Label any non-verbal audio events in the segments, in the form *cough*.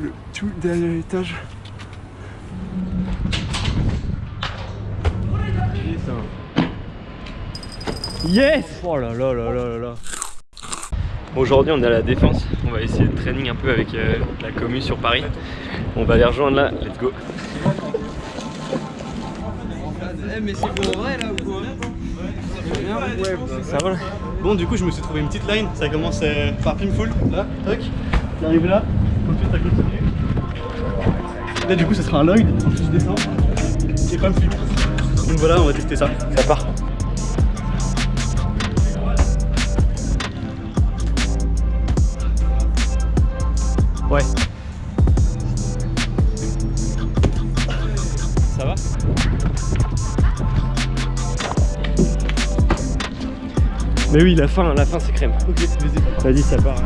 le tout dernier étage. Yes! Oh là là là là là là. Aujourd'hui on est à la défense, on va essayer de training un peu avec euh, la commune sur Paris. On va les rejoindre là, let's go. Eh mais c'est pour vrai là ou quoi? Ça va là? Bon, du coup, je me suis trouvé une petite line. Ça commence euh, par Pinful, là, toc. J'arrive là, ça continue. Là, du coup, ça sera un Lloyd. Ensuite, je descends. Et pas me flip. Donc voilà, on va tester ça. Ça part Ouais Ça va? Mais oui, la fin, la fin c'est crème. Ok, vas-y. Vas-y, ça part.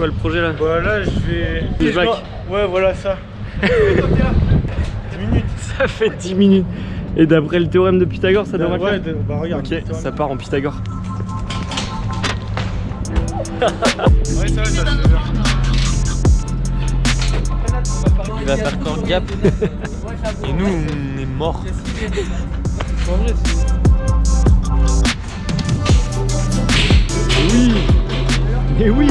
Quoi le projet là Voilà, je vais. Ouais, voilà ça. 10 minutes. *laughs* Ça fait 10 minutes. Et d'après le théorème de Pythagore, ça devrait ouais, faire de- bah regarde. Ok, ça part en Pythagore. Ouais, ça va, ça va. Il va faire corps gap. *laughs* Et nous, on est morts. Oui Mais oui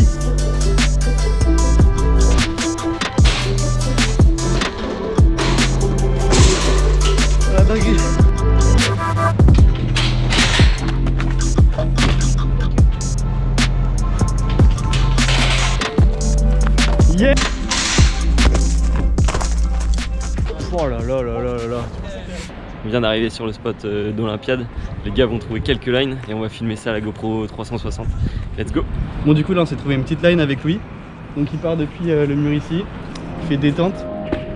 On vient d'arriver sur le spot euh, d'Olympiade. Les gars vont trouver quelques lines et on va filmer ça à la GoPro 360. Let's go Bon, du coup, là, on s'est trouvé une petite line avec Louis. Donc, il part depuis euh, le mur ici. Il fait détente.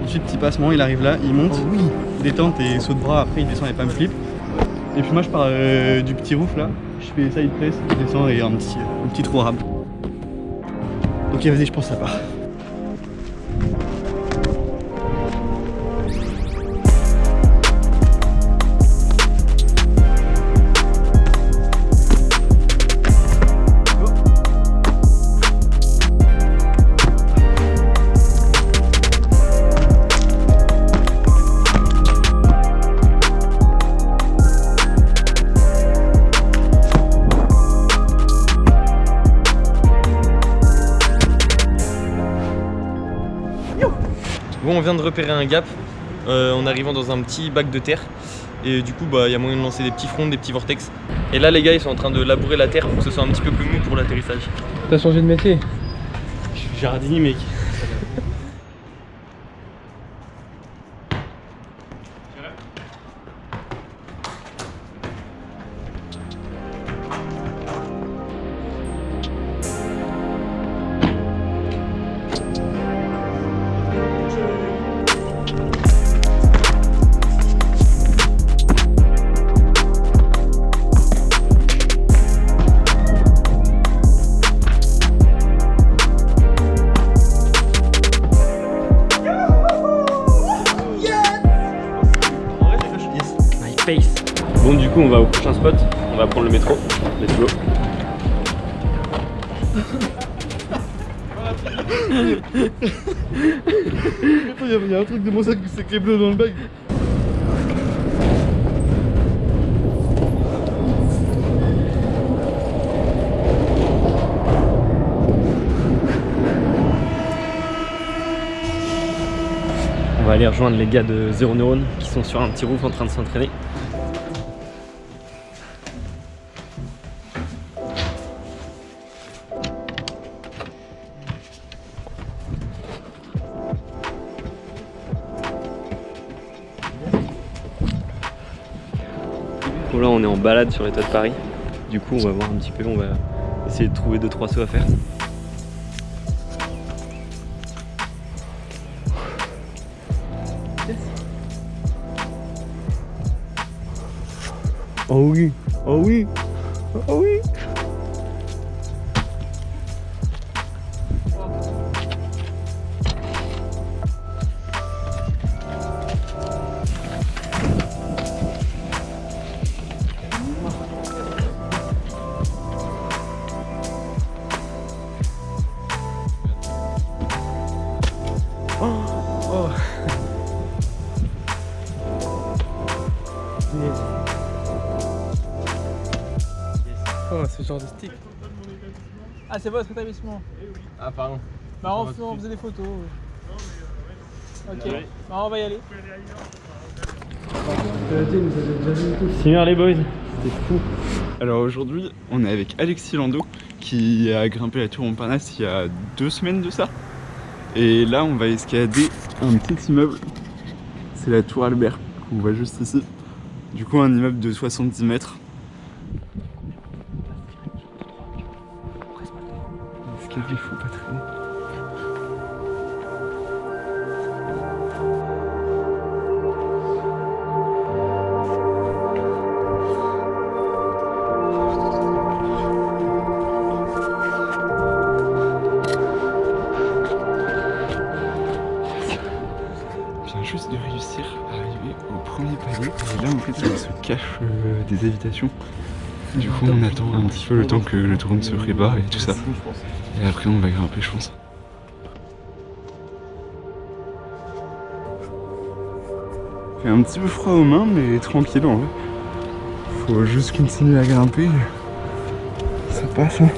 Ensuite, petit passement, il arrive là, il monte. oui. Détente et saut de bras. Après, il descend et pas me flip. Et puis, moi, je pars euh, du petit roof là. Je fais side press, je descends et un petit, un petit trou rab. Ok, vas-y, je pense que ça part. Bon, on vient de repérer un gap euh, en arrivant dans un petit bac de terre. Et du coup, bah, il y a moyen de lancer des petits fronts, des petits vortex. Et là, les gars, ils sont en train de labourer la terre pour que ce soit un petit peu plus mou pour l'atterrissage. T'as changé de métier? Je suis jardinier, mec. Va prendre le métro. Let's go Il y, a un truc de mon sac, que les bleus dans le bag. On va aller rejoindre les gars de Zero Neurone qui sont sur un petit roof en train de s'entraîner. Là on est en balade sur les toits de Paris. Du coup on va voir un petit peu, on va essayer de trouver 2-3 sauts à faire. Oh oui, oh oui, oh oui. Oh, ce genre de stick. Ah, c'est votre établissement Ah, pardon. Bah, on, on faisait des photos. Ok, bah, on va y aller. Signor les boys, c'était fou. Alors aujourd'hui, on est avec Alexis Lando qui a grimpé la tour Montparnasse il y a deux semaines de ça. Et là, on va escalader un petit immeuble. C'est la tour Albert qu'on voit juste ici. Du coup, un immeuble de 70 mètres. L'escalier, faut pas traîner. Juste de réussir à arriver au premier palier. Et là, en fait, ça se cache des habitations. Du coup, on attend un petit peu le temps que le drone se prépare et tout ça. Et après, on va grimper, je pense. Fait un petit peu froid aux mains, mais tranquille en vrai. Faut juste continuer à grimper. Ça passe, hein.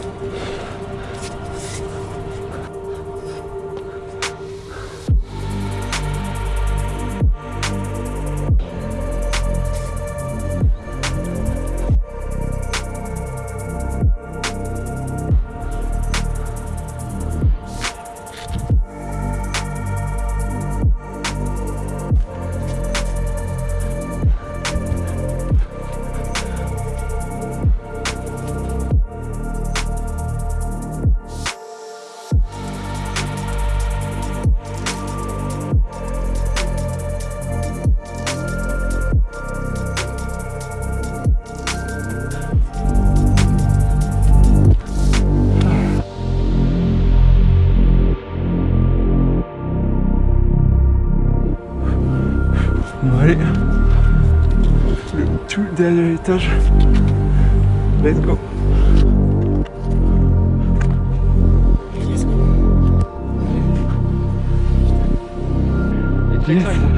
Dernier étage. Let's go. Yes. Ah,